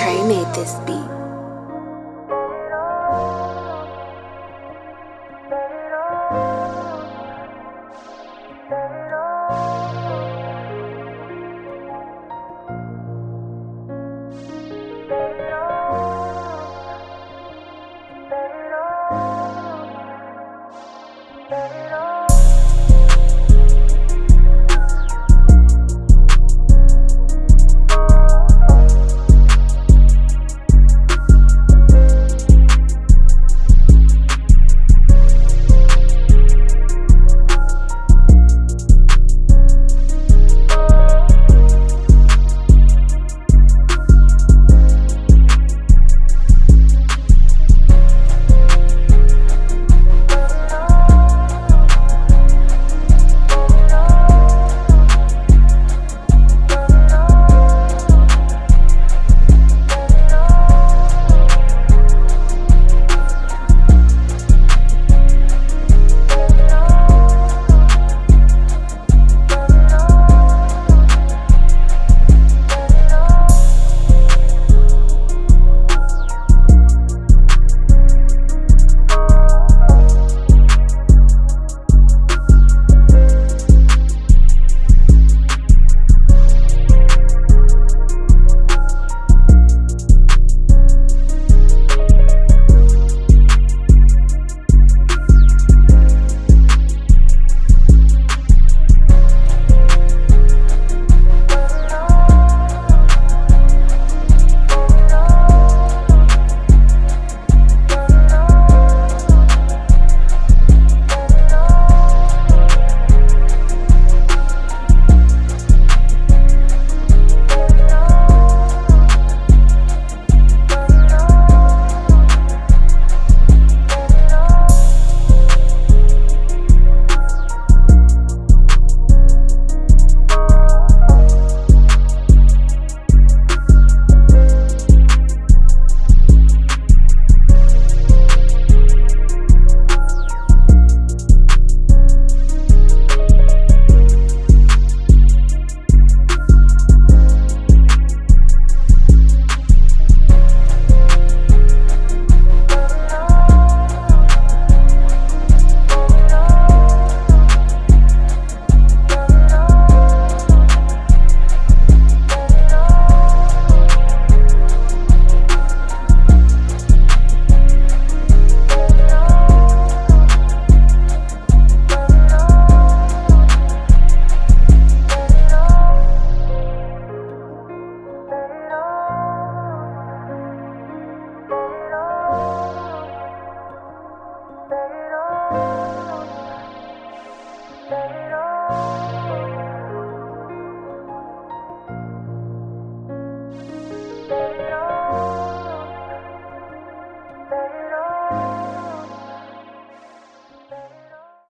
Trey made this beat.